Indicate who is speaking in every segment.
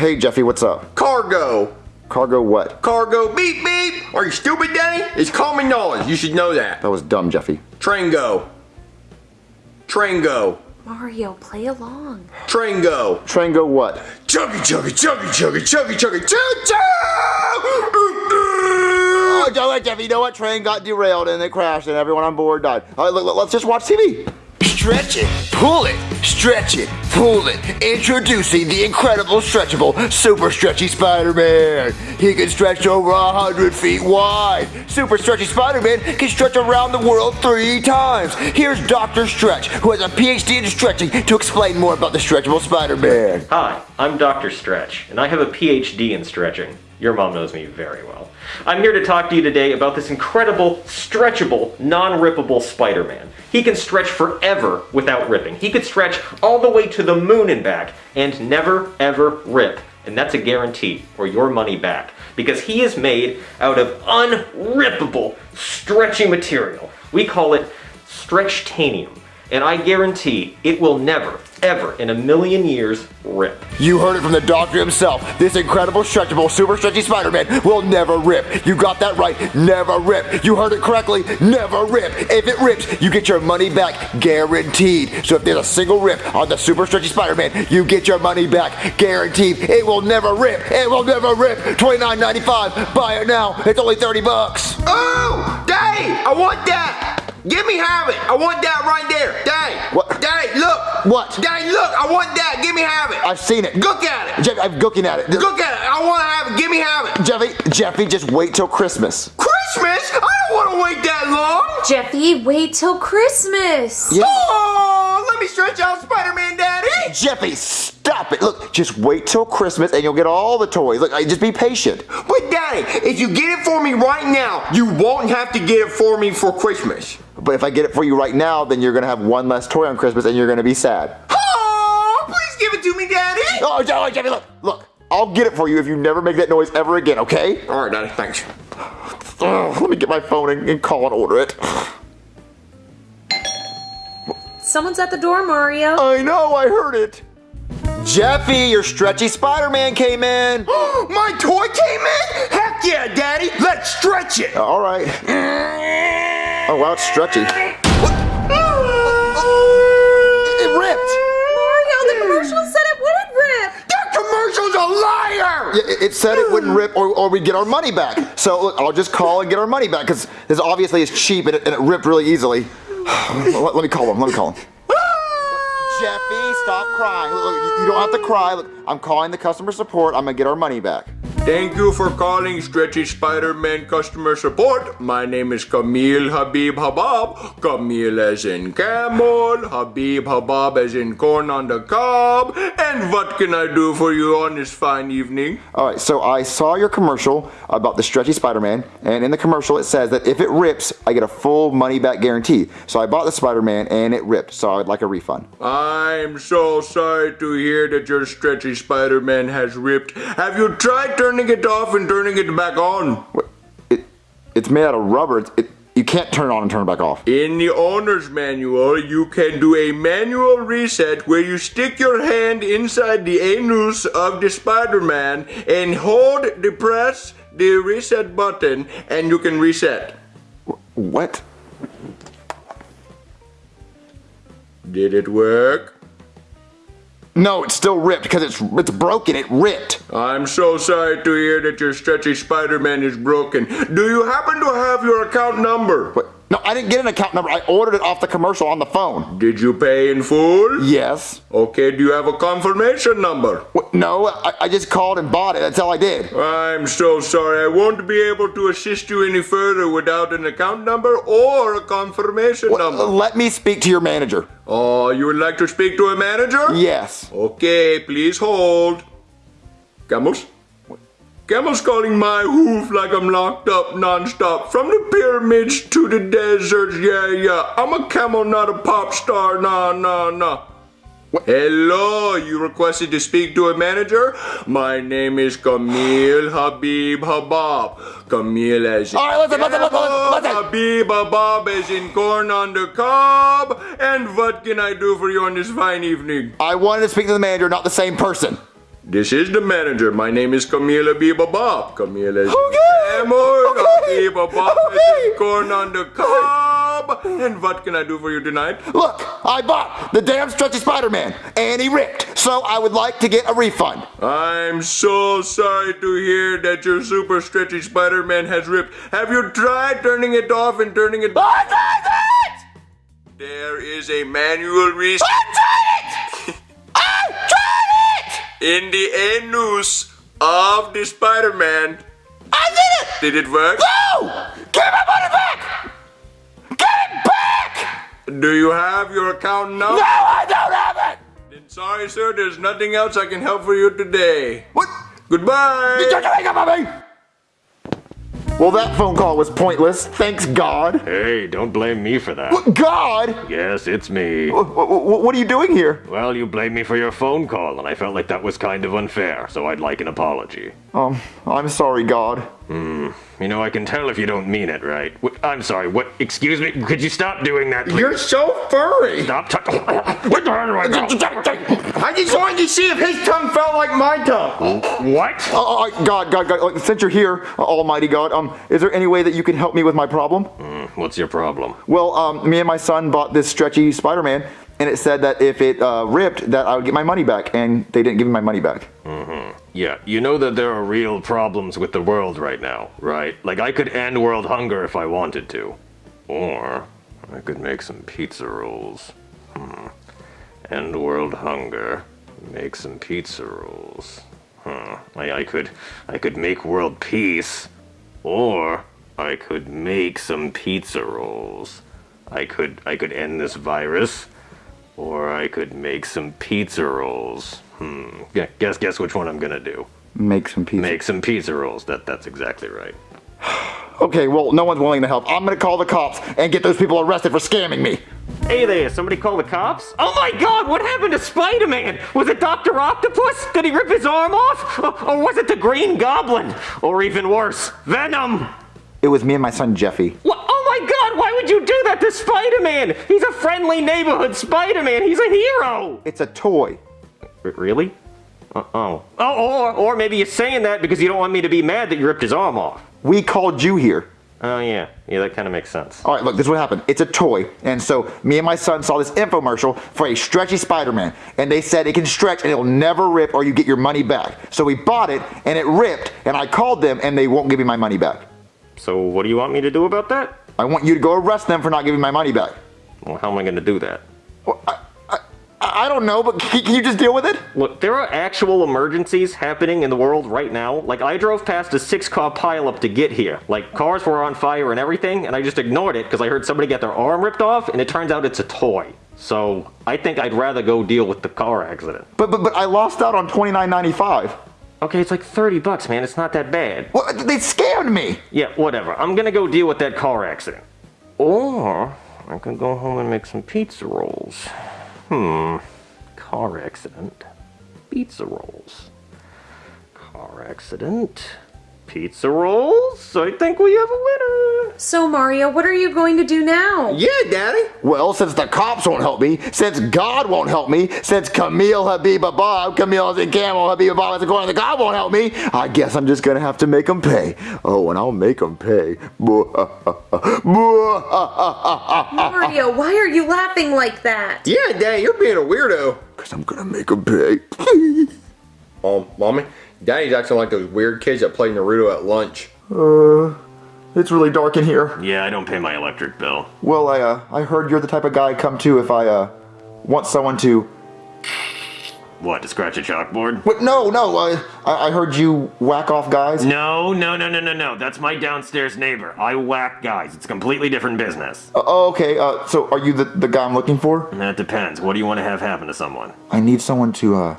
Speaker 1: Hey, Jeffy, what's up?
Speaker 2: Cargo.
Speaker 1: Cargo what?
Speaker 2: Cargo. Beep beep. Are you stupid, Danny? It's common knowledge. You should know that.
Speaker 1: That was dumb, Jeffy.
Speaker 2: Train go. Train go.
Speaker 3: Mario, play along.
Speaker 2: Train go.
Speaker 1: Train go what?
Speaker 2: Chuggy chuggy chuggy chuggy chuggy chuggy choo choo.
Speaker 1: Oh, you know what, Jeffy, you know what? Train got derailed and it crashed and everyone on board died. All right, look, look, let's just watch TV.
Speaker 4: Stretch it, pull it, stretch it, pull it. Introducing the incredible stretchable Super Stretchy Spider-Man. He can stretch over a hundred feet wide. Super Stretchy Spider-Man can stretch around the world three times. Here's Dr. Stretch, who has a PhD in stretching, to explain more about the stretchable Spider-Man.
Speaker 5: Hi, I'm Dr. Stretch, and I have a PhD in stretching. Your mom knows me very well. I'm here to talk to you today about this incredible, stretchable, non-rippable Spider-Man. He can stretch forever without ripping. He could stretch all the way to the moon and back and never ever rip. And that's a guarantee, or your money back. Because he is made out of unrippable, stretchy material. We call it stretchtanium. And I guarantee it will never, ever in a million years rip.
Speaker 4: You heard it from the doctor himself. This incredible, stretchable, super stretchy Spider-Man will never rip. You got that right, never rip. You heard it correctly, never rip. If it rips, you get your money back, guaranteed. So if there's a single rip on the super stretchy Spider-Man, you get your money back, guaranteed. It will never rip. It will never rip. $29.95. Buy it now. It's only 30 bucks.
Speaker 2: Oh, Daddy, I want that. Give me have it. I want that right there. Daddy.
Speaker 1: What?
Speaker 2: Daddy, look.
Speaker 1: What?
Speaker 2: Daddy, look. I want that. Give me have it.
Speaker 1: I've seen it.
Speaker 2: Look at it.
Speaker 1: Jeffy, I'm looking at it.
Speaker 2: Look at it. I want to have it. Give me have it.
Speaker 1: Jeffy, Jeffy, just wait till Christmas.
Speaker 2: Christmas? I don't want to wait that long.
Speaker 3: Jeffy, wait till Christmas.
Speaker 1: Yeah.
Speaker 2: Oh, let me stretch out Spider-Man, Daddy.
Speaker 1: Jeffy, stop it. Look, just wait till Christmas and you'll get all the toys. Look, I- just be patient.
Speaker 2: But Daddy, if you get it for me right now, you won't have to get it for me for Christmas.
Speaker 1: But if I get it for you right now, then you're gonna have one less toy on Christmas and you're gonna be sad.
Speaker 2: Oh, please give it to me, Daddy.
Speaker 1: Oh, oh Jeffy, Jeffy, look, look. I'll get it for you if you never make that noise ever again, okay?
Speaker 2: All right, Daddy, thanks.
Speaker 1: Ugh, let me get my phone and, and call and order it.
Speaker 3: Someone's at the door, Mario.
Speaker 1: I know, I heard it. Jeffy, your stretchy Spider-Man came in.
Speaker 2: My toy came in? Heck yeah, Daddy. Let's stretch it.
Speaker 1: All right. Mm. Oh, wow, it's stretchy. It ripped.
Speaker 3: Mario, the commercial said it wouldn't rip.
Speaker 2: That commercial's a liar.
Speaker 1: Yeah, It it said it wouldn't rip or, or we'd get our money back. So look, I'll just call and get our money back because this obviously is cheap and it, and it ripped really easily. let, let me call him. Let me call him. Jeffy, stop crying. Look, look, you, you don't have to cry. Look, I'm calling the customer support. I'm gonna get our money back.
Speaker 2: Thank you for calling Stretchy Spider-Man customer support. My name is Camille Habib Habab. Camille as in camel, Habib Habab as in corn on the cob. And what can I do for you on this fine evening?
Speaker 1: All right, so I saw your commercial about the stretchy Spider-Man, and in the commercial it says that if it rips, I get a full money back guarantee. So I bought the Spider-Man and it ripped, so I'd like a refund.
Speaker 2: I'm so sorry to hear that your Stretchy Spider-Man has ripped. Have you tried turning it off and turning it back on?
Speaker 1: It, it's made out of rubber. It's, it, you can't turn it on and turn it back off.
Speaker 2: In the owner's manual, you can do a manual reset where you stick your hand inside the anus of the Spider-Man and hold the press the reset button and you can reset.
Speaker 1: What?
Speaker 2: Did it work?
Speaker 1: No, it's still ripped because it's it's broken. It ripped.
Speaker 2: I'm so sorry to hear that your stretchy Spider-Man is broken. Do you happen to have your account number?
Speaker 1: What? No, I didn't get an account number. I ordered it off the commercial on the phone.
Speaker 2: Did you pay in full?
Speaker 1: Yes.
Speaker 2: Okay, do you have a confirmation number?
Speaker 1: No, I, I just called and bought it. That's all I did.
Speaker 2: I'm so sorry. I won't be able to assist you any further without an account number or a confirmation
Speaker 1: What-
Speaker 2: number.
Speaker 1: let me speak to your manager.
Speaker 2: Oh, you would like to speak to a manager?
Speaker 1: Yes.
Speaker 2: Okay, please hold. Camels? Camels calling my hoof like I'm locked up non-stop. From the pyramids to the deserts, yeah, yeah. I'm a camel, not a pop star, nah, nah, nah. Hello, you requested to speak to a manager? My name is Camille Habib Habab. Camille as in
Speaker 1: All right, listen, listen, listen, listen, listen.
Speaker 2: Habib Habab as in corn on the cob. And what can I do for you on this fine evening?
Speaker 1: I wanted to speak to the manager, not the same person.
Speaker 2: This is the manager. My name is Camila Biba Bob. Camila is
Speaker 1: Okay.
Speaker 2: Hammer,
Speaker 1: Okay.
Speaker 2: Biba Bob
Speaker 1: Okay.
Speaker 2: is corn on the cob. And what can I do for you tonight?
Speaker 1: Look, I bought the damn stretchy Spider-Man, and he ripped. So I would like to get a refund.
Speaker 2: I'm so sorry to hear that your super stretchy Spider-Man has ripped. Have you tried turning it off and turning it
Speaker 1: I tried it!
Speaker 2: There is a manual reset
Speaker 1: I tried it! I tried it!
Speaker 2: in the anus of the Spider-Man.
Speaker 1: I did it!
Speaker 2: Did it work?
Speaker 1: No!
Speaker 2: Do you have your account number?
Speaker 1: No, I don't have it!
Speaker 2: Then sorry, sir. There's nothing else I can help for you today.
Speaker 1: What?
Speaker 2: Goodbye.
Speaker 1: Don't you hang up on me! Well, that phone call was pointless. Thanks, God.
Speaker 6: Hey, don't blame me for that.
Speaker 1: What, God?
Speaker 6: Yes, it's me.
Speaker 1: What, what, what are you doing here?
Speaker 6: Well, you blamed me for your phone call, and I felt like that was kind of unfair, so I'd like an apology.
Speaker 1: Um, I'm sorry, God.
Speaker 6: You know, I can tell if you don't mean it, right? Wh- I'm sorry, what? Excuse me? Could you stop doing that, please?
Speaker 2: You're so furry.
Speaker 6: Stop what the hell I?
Speaker 2: I just wanted to see if his tongue felt like my tongue.
Speaker 6: What?
Speaker 1: Oh, oh, God, God, God, like, since you're here, Almighty God, um, is there any way that you can help me with my problem?
Speaker 6: What's your problem?
Speaker 1: Well, um, me and my son bought this stretchy Spider-Man, and it said that if it uh, ripped, that I would get my money back, and they didn't give me my money back.
Speaker 6: Yeah, you know that there are real problems with the world right now, right? Like, I could end world hunger if I wanted to. Or, I could make some pizza rolls. Hmm. End world hunger. Make some pizza rolls. Huh. I, I could, I could make world peace. Or, I could make some pizza rolls. I could, I could end this virus. Or I could make some pizza rolls. Hmm. Guess guess which one I'm gonna do.
Speaker 1: Make some pizza.
Speaker 6: Make some pizza rolls. That that's exactly right.
Speaker 1: Okay, well, no one's willing to help. I'm gonna call the cops and get those people arrested for scamming me.
Speaker 5: Hey there, somebody call the cops? Oh my god, what happened to Spider-Man? Was it Dr. Octopus? Did he rip his arm off? Or, or was it the Green Goblin? Or even worse, Venom?
Speaker 1: It was me and my son Jeffy.
Speaker 5: What? Oh my god, why would you do that to Spider-Man? He's a friendly neighborhood Spider-Man. He's a hero.
Speaker 1: It's a toy.
Speaker 5: R- really? Uh, oh. Oh, or, or maybe you're saying that because you don't want me to be mad that you ripped his arm off.
Speaker 1: We called you here.
Speaker 5: Oh yeah, yeah, that kind of makes sense.
Speaker 1: All right, look, this is what happened. It's a toy. And so me and my son saw this infomercial for a stretchy Spider-Man. And they said it can stretch and it'll never rip or you get your money back. So we bought it and it ripped and I called them and they won't give me my money back.
Speaker 5: So what do you want me to do about that?
Speaker 1: I want you to go arrest them for not giving my money back.
Speaker 5: Well, how am I going to do that?
Speaker 1: Well, I, I, don't know, but can, can you just deal with it?
Speaker 5: Look, there are actual emergencies happening in the world right now. Like, I drove past a six car pileup to get here. Like, cars were on fire and everything, and I just ignored it because I heard somebody get their arm ripped off, and it turns out it's a toy. So, I think I'd rather go deal with the car accident.
Speaker 1: But but but I lost out on twenty nine ninety five.
Speaker 5: Okay, it's like 30 bucks, man. It's not that bad.
Speaker 1: Well, they scammed me.
Speaker 5: Yeah, whatever. I'm gonna go deal with that car accident. Or, I could go home and make some pizza rolls. Hmm. Car accident. Pizza rolls. Car accident. Pizza rolls. I think we have a winner.
Speaker 3: So, Mario, what are you going to do now?
Speaker 2: Yeah, Daddy.
Speaker 1: Well, since the cops won't help me, since God won't help me, since Camille Habiba Bob, Camille and Camel Habiba Bob, according to God won't help me, I guess I'm just gonna have to make them pay. Oh, and I'll make them pay.
Speaker 3: Mario, why are you laughing like that?
Speaker 2: Yeah, Daddy, you're being a weirdo.
Speaker 1: Cause I'm gonna make them pay.
Speaker 2: Um, Mommy, Daddy's acting like those weird kids that play Naruto at lunch.
Speaker 1: Uh, It's really dark in here.
Speaker 6: Yeah, I don't pay my electric bill.
Speaker 1: Well, I uh, I heard you're the type of guy I come to if I uh want someone to.
Speaker 6: What, to scratch a chalkboard?
Speaker 1: What? No, no. I I heard you whack off guys.
Speaker 6: No, no, no, no, no, no. That's my downstairs neighbor. I whack guys. It's a completely different business.
Speaker 1: Uh, oh, okay. Uh, so are you the the guy I'm looking for?
Speaker 6: That depends. What do you want to have happen to someone?
Speaker 1: I need someone to uh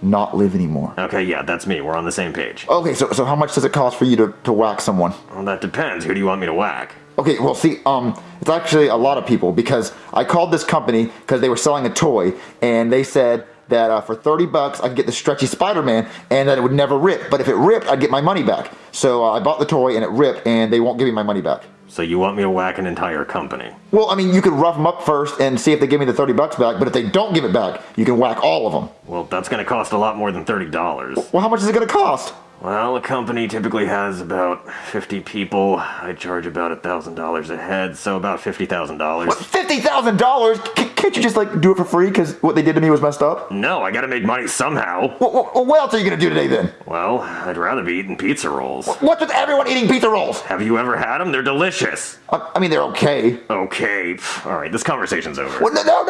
Speaker 1: not live anymore.
Speaker 6: Okay, yeah, that's me. We're on the same page.
Speaker 1: Okay, so so how much does it cost for you to to whack someone?
Speaker 6: Well, that depends. Who do you want me to whack?
Speaker 1: Okay, well, see, um, it's actually a lot of people because I called this company because they were selling a toy, and they said that uh, for 30 bucks I could get the stretchy Spider-Man, and that it would never rip. But if it ripped, I'd get my money back. So uh, I bought the toy, and it ripped, and they won't give me my money back.
Speaker 6: So you want me to whack an entire company?
Speaker 1: Well, I mean, you could rough them up first and see if they give me the 30 bucks back, but if they don't give it back, you can whack all of them.
Speaker 6: Well, that's gonna cost a lot more than $30.
Speaker 1: Well, how much is it gonna cost?
Speaker 6: Well, a company typically has about 50 people. I charge about $1,000 a head, so about $50,000.
Speaker 1: $50,000? Can't you just like do it for free because what they did to me was messed up?
Speaker 6: No, I gotta make money somehow.
Speaker 1: What, what, what else are you gonna do today then?
Speaker 6: Well, I'd rather be eating pizza rolls.
Speaker 1: What's with everyone eating pizza rolls?
Speaker 6: Have you ever had them? They're delicious.
Speaker 1: I, I mean, they're okay.
Speaker 6: Okay, all right, this conversation's over.
Speaker 1: What, no, no,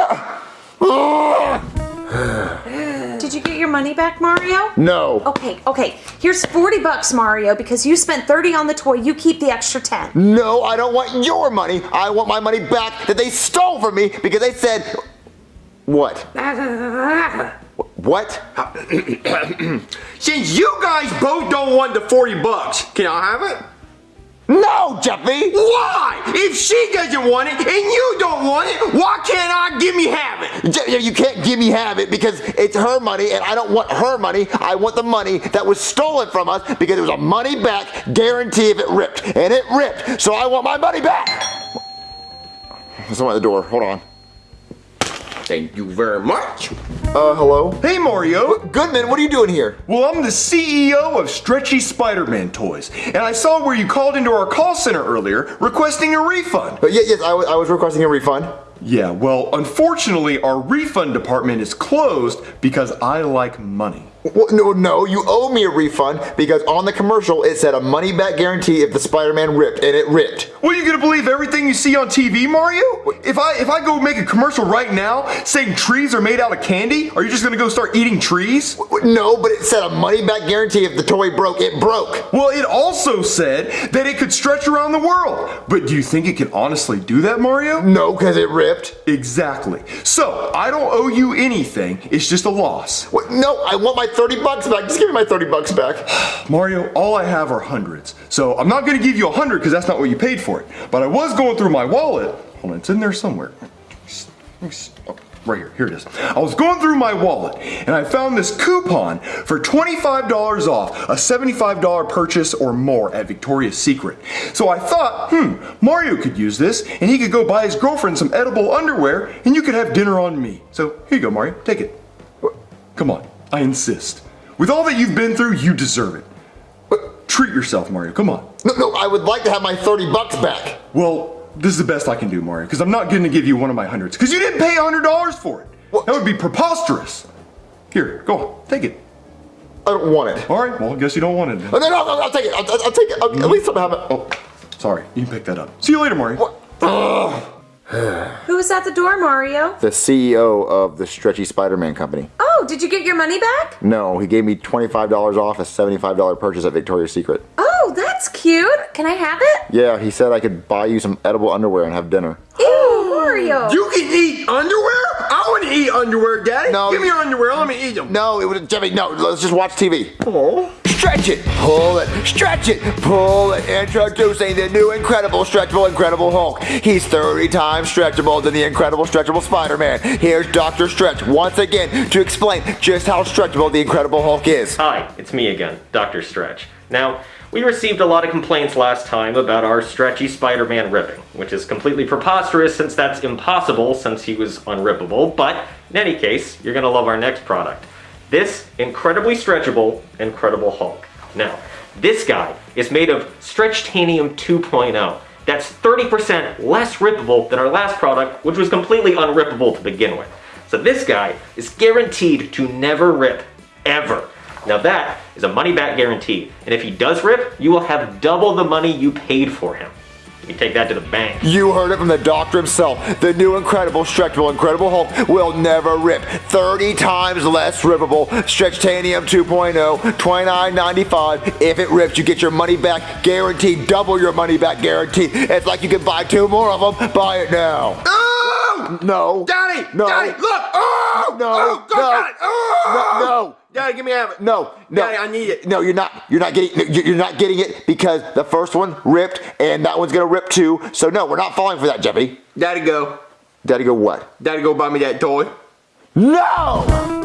Speaker 1: no. Ugh.
Speaker 3: Did you get your money back, Mario?
Speaker 1: No.
Speaker 3: Okay, okay. Here's 40 bucks, Mario, because you spent 30 on the toy. You keep the extra 10.
Speaker 1: No, I don't want your money. I want my money back that they stole from me because they said. What? What?
Speaker 2: Since you guys both don't want the 40 bucks, can I have it?
Speaker 1: No, Jeffy!
Speaker 2: Why? If she doesn't want it and you don't want it, why can't I give me have it?
Speaker 1: You can't give me have it because it's her money and I don't want her money. I want the money that was stolen from us because it was a money back guarantee if it ripped. And it ripped, so I want my money back! Someone at the door. Hold on.
Speaker 2: Thank you very much.
Speaker 1: Uh, hello?
Speaker 7: Hey Mario!
Speaker 1: Goodman, what are you doing here?
Speaker 7: Well, I'm the CEO of Stretchy Spider-Man Toys, and I saw where you called into our call center earlier requesting a refund.
Speaker 1: Uh, yeah, yes, I I was requesting a refund.
Speaker 7: Yeah, well, unfortunately, our refund department is closed because I like money.
Speaker 1: Well, no, no, you owe me a refund because on the commercial it said a money back guarantee if the Spider-Man ripped, and it ripped.
Speaker 7: Well, you gonna believe everything you see on TV, Mario? If I if I go make a commercial right now saying trees are made out of candy, are you just gonna go start eating trees?
Speaker 1: No, but it said a money back guarantee if the toy broke, it broke.
Speaker 7: Well, it also said that it could stretch around the world. But do you think it can honestly do that, Mario?
Speaker 1: No, because it ripped.
Speaker 7: Exactly. So, I don't owe you anything. It's just a loss.
Speaker 1: What? No, I want my 30 bucks back. Just give me my 30 bucks back.
Speaker 7: Mario, all I have are hundreds. So, I'm not to give you a hundred because that's not what you paid for it. But I was going through my wallet. Hold on, it's in there somewhere. Right here, here it is. I was going through my wallet and I found this coupon for $25 off a $75 purchase or more at Victoria's Secret. So I thought, hmm, Mario could use this and he could go buy his girlfriend some edible underwear and you could have dinner on me. So here you go, Mario, take it. Come on, I insist. With all that you've been through, you deserve it. But treat yourself, Mario, come on.
Speaker 1: No, no, I would like to have my 30 bucks back.
Speaker 7: Well, this is the best I can do, Mario, because I'm not going to give you one of my hundreds, because you didn't pay $100 for it.
Speaker 1: What?
Speaker 7: That would be preposterous. Here, go on, take it.
Speaker 1: I don't want it.
Speaker 7: All right, well, I guess you don't want it. then.
Speaker 1: Oh, no, no, no, I'll take it. I'll, I'll take it. I'll, At least I'm having.
Speaker 7: Oh, sorry, you can pick that up. See you later, Mario.
Speaker 1: What? Ugh.
Speaker 3: Who is at the door, Mario?
Speaker 1: The CEO of the Stretchy Spider-Man company.
Speaker 3: Oh, did you get your money back?
Speaker 1: No, he gave me $25 off a $75 purchase at Victoria's Secret.
Speaker 3: Oh, that's cute. Can I have it?
Speaker 1: Yeah, he said I could buy you some edible underwear and have dinner.
Speaker 3: Ew, Mario.
Speaker 2: You can eat underwear? I want to eat underwear, Daddy.
Speaker 1: No,
Speaker 2: Give me your underwear. Let me eat them.
Speaker 1: No, it was Jimmy. No, let's just watch TV. Stretch it, pull it, stretch it, pull it. Introducing the new incredible stretchable Incredible Hulk. He's 30 times stretchable than the incredible stretchable Spider-Man. Here's Dr. Stretch once again to explain just how stretchable the Incredible Hulk is.
Speaker 5: Hi, it's me again, Dr. Stretch. Now, we received a lot of complaints last time about our stretchy Spider-Man ripping, which is completely preposterous since that's impossible since he was unrippable, but in any case, you're gonna love our next product. This incredibly stretchable Incredible Hulk. Now, this guy is made of Stretchtanium 2.0. That's 30% less rippable than our last product, which was completely unrippable to begin with. So this guy is guaranteed to never rip, ever. Now that is a money back guarantee, and if he does rip, you will have double the money you paid for him. You take that to the bank.
Speaker 1: You heard it from the doctor himself. The new incredible stretchable Incredible Hulk will never rip. 30 times less rippable. Stretchtanium 2.0, $29.95. If it rips, you get your money back guaranteed. Double your money back guarantee. It's like you can buy two more of them. Buy it now.
Speaker 2: Oh!
Speaker 1: No.
Speaker 2: Daddy!
Speaker 1: No.
Speaker 2: Daddy, look! Oh!
Speaker 1: No.
Speaker 2: Oh, go
Speaker 1: no.
Speaker 2: got it! Oh!
Speaker 1: No. No.
Speaker 2: Daddy, give me half it.
Speaker 1: No, no.
Speaker 2: Daddy, I need it.
Speaker 1: No, you're not. You're not getting. You're not getting it because the first one ripped, and that one's gonna rip too. So no, we're not falling for that, Jeffy.
Speaker 2: Daddy, go.
Speaker 1: Daddy, go what?
Speaker 2: Daddy, go buy me that toy.
Speaker 1: No!